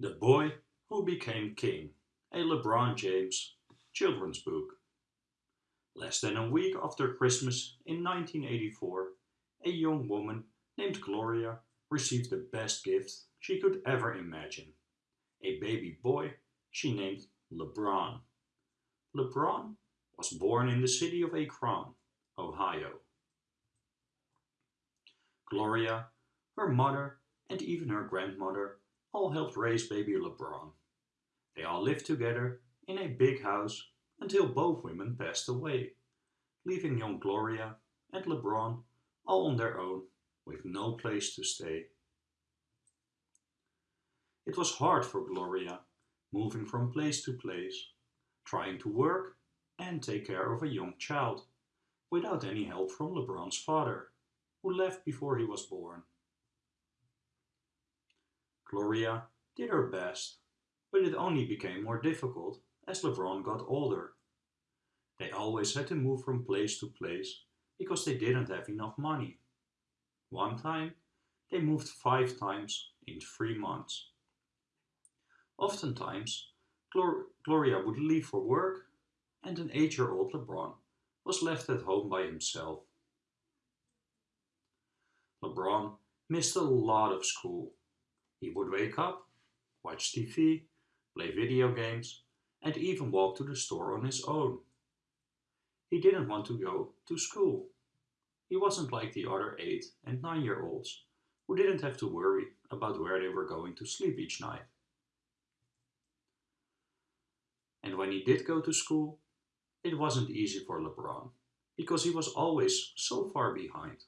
The Boy Who Became King, a LeBron James children's book. Less than a week after Christmas in 1984, a young woman named Gloria received the best gift she could ever imagine. A baby boy she named LeBron. LeBron was born in the city of Akron, Ohio. Gloria, her mother, and even her grandmother all helped raise baby LeBron. They all lived together in a big house until both women passed away, leaving young Gloria and LeBron all on their own with no place to stay. It was hard for Gloria, moving from place to place, trying to work and take care of a young child, without any help from LeBron's father, who left before he was born. Gloria did her best, but it only became more difficult as LeBron got older. They always had to move from place to place because they didn't have enough money. One time, they moved five times in three months. Oftentimes, Glor Gloria would leave for work and an eight-year-old LeBron was left at home by himself. LeBron missed a lot of school he would wake up, watch TV, play video games, and even walk to the store on his own. He didn't want to go to school. He wasn't like the other 8 and 9 year olds who didn't have to worry about where they were going to sleep each night. And when he did go to school, it wasn't easy for LeBron because he was always so far behind.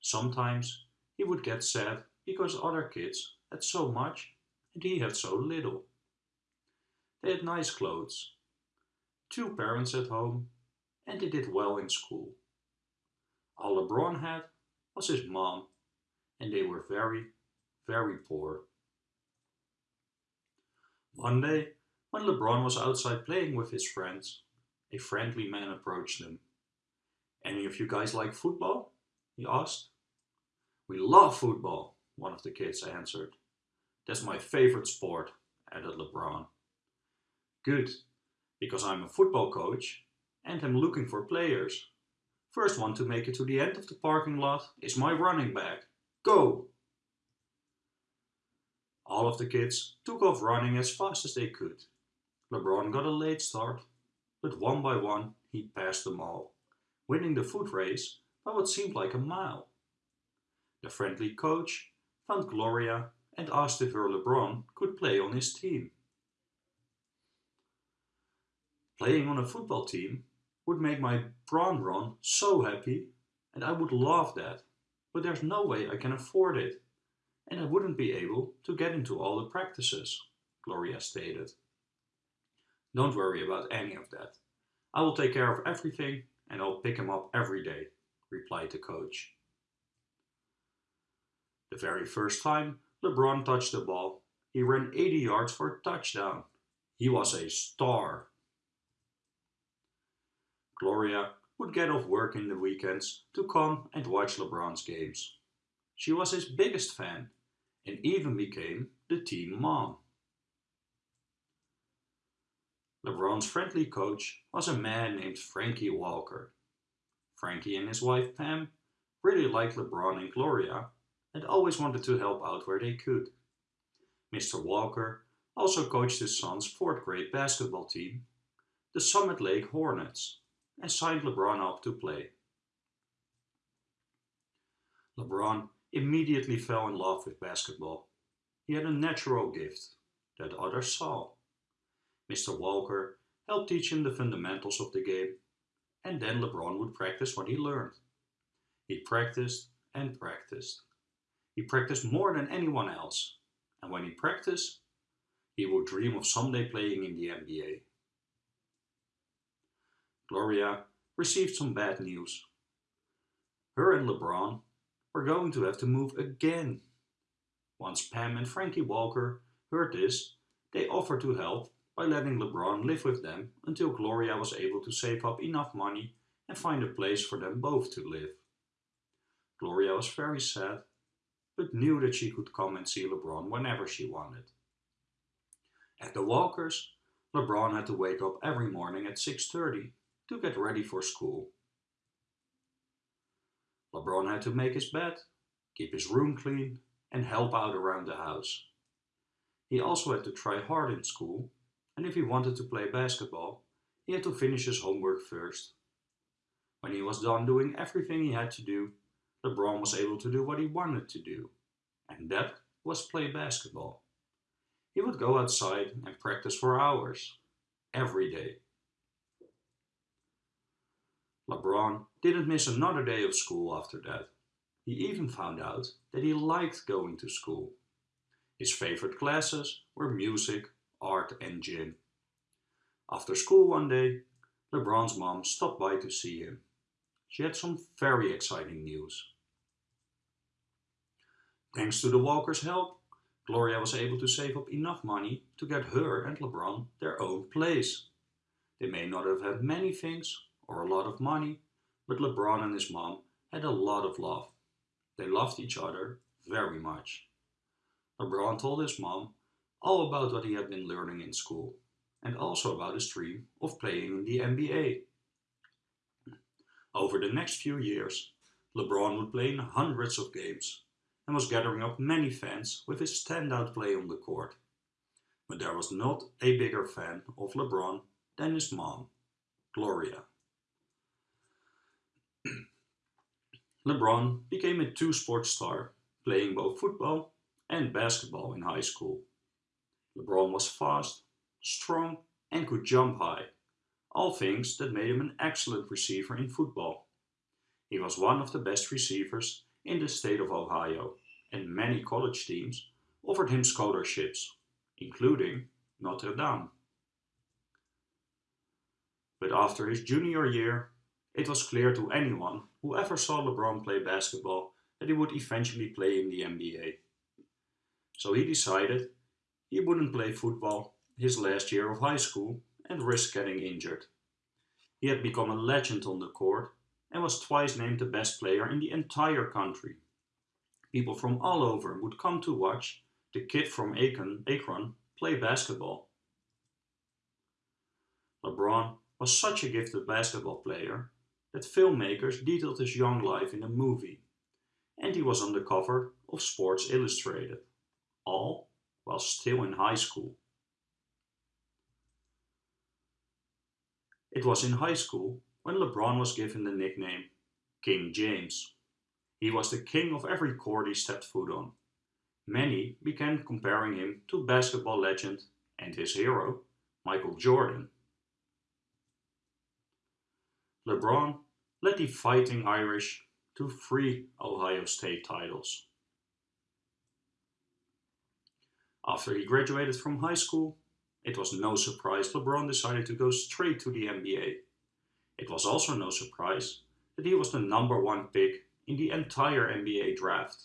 Sometimes he would get sad because other kids had so much and he had so little. They had nice clothes, two parents at home, and they did well in school. All LeBron had was his mom, and they were very, very poor. One day, when LeBron was outside playing with his friends, a friendly man approached them. Any of you guys like football? he asked. We love football, one of the kids answered. That's my favorite sport, added LeBron. Good, because I'm a football coach and am looking for players. First one to make it to the end of the parking lot is my running back. Go! All of the kids took off running as fast as they could. LeBron got a late start, but one by one he passed them all, winning the foot race by what seemed like a mile. The friendly coach found Gloria and asked if her LeBron could play on his team. Playing on a football team would make my Bron Ron so happy and I would love that, but there's no way I can afford it and I wouldn't be able to get into all the practices, Gloria stated. Don't worry about any of that. I will take care of everything and I'll pick him up every day, replied the coach. The very first time LeBron touched the ball, he ran 80 yards for a touchdown. He was a star. Gloria would get off work in the weekends to come and watch LeBron's games. She was his biggest fan and even became the team mom. LeBron's friendly coach was a man named Frankie Walker. Frankie and his wife Pam really liked LeBron and Gloria and always wanted to help out where they could. Mr. Walker also coached his son's fourth grade basketball team, the Summit Lake Hornets, and signed LeBron up to play. LeBron immediately fell in love with basketball. He had a natural gift that others saw. Mr. Walker helped teach him the fundamentals of the game, and then LeBron would practice what he learned. He practiced and practiced. He practiced more than anyone else, and when he practiced, he would dream of someday playing in the NBA. Gloria received some bad news. Her and LeBron were going to have to move again. Once Pam and Frankie Walker heard this, they offered to help by letting LeBron live with them until Gloria was able to save up enough money and find a place for them both to live. Gloria was very sad but knew that she could come and see LeBron whenever she wanted. At the Walkers, LeBron had to wake up every morning at 6.30 to get ready for school. LeBron had to make his bed, keep his room clean and help out around the house. He also had to try hard in school and if he wanted to play basketball, he had to finish his homework first. When he was done doing everything he had to do, LeBron was able to do what he wanted to do, and that was play basketball. He would go outside and practice for hours, every day. LeBron didn't miss another day of school after that. He even found out that he liked going to school. His favorite classes were music, art and gym. After school one day, LeBron's mom stopped by to see him. She had some very exciting news. Thanks to the Walkers' help, Gloria was able to save up enough money to get her and LeBron their own place. They may not have had many things or a lot of money, but LeBron and his mom had a lot of love. They loved each other very much. LeBron told his mom all about what he had been learning in school and also about his dream of playing in the NBA. Over the next few years, LeBron would play in hundreds of games and was gathering up many fans with his standout play on the court. But there was not a bigger fan of LeBron than his mom, Gloria. LeBron became a two-sport star, playing both football and basketball in high school. LeBron was fast, strong and could jump high, all things that made him an excellent receiver in football. He was one of the best receivers in the state of Ohio and many college teams offered him scholarships, including Notre Dame. But after his junior year, it was clear to anyone who ever saw LeBron play basketball that he would eventually play in the NBA. So he decided he wouldn't play football his last year of high school and risk getting injured. He had become a legend on the court and was twice named the best player in the entire country. People from all over would come to watch the kid from Akron, Akron play basketball. LeBron was such a gifted basketball player that filmmakers detailed his young life in a movie, and he was on the cover of Sports Illustrated, all while still in high school. It was in high school when LeBron was given the nickname King James. He was the king of every court he stepped foot on. Many began comparing him to basketball legend and his hero, Michael Jordan. LeBron led the Fighting Irish to three Ohio State titles. After he graduated from high school, it was no surprise LeBron decided to go straight to the NBA. It was also no surprise that he was the number one pick in the entire NBA draft.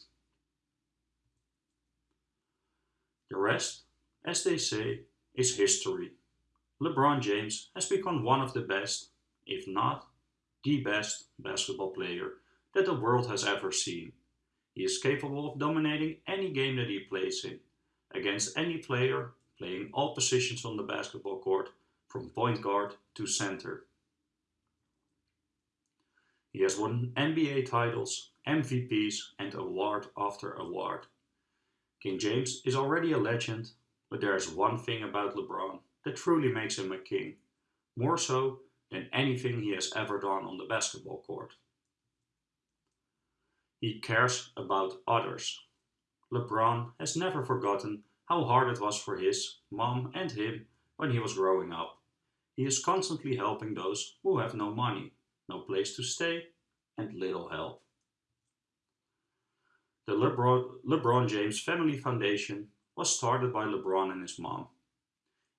The rest, as they say, is history. LeBron James has become one of the best, if not the best, basketball player that the world has ever seen. He is capable of dominating any game that he plays in against any player playing all positions on the basketball court from point guard to center. He has won NBA titles, MVPs and award after award. King James is already a legend, but there is one thing about LeBron that truly makes him a king, more so than anything he has ever done on the basketball court. He cares about others. LeBron has never forgotten how hard it was for his mom and him when he was growing up. He is constantly helping those who have no money, no place to stay and little help. The LeBron, James Family Foundation was started by LeBron and his mom.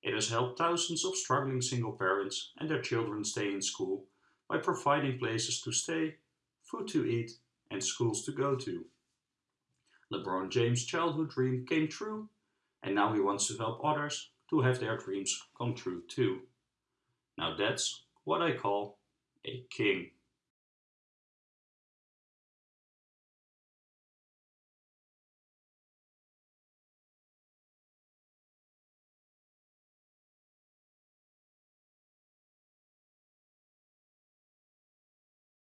It has helped thousands of struggling single parents and their children stay in school by providing places to stay, food to eat and schools to go to. LeBron James' childhood dream came true and now he wants to help others to have their dreams come true too. Now that's what I call a king.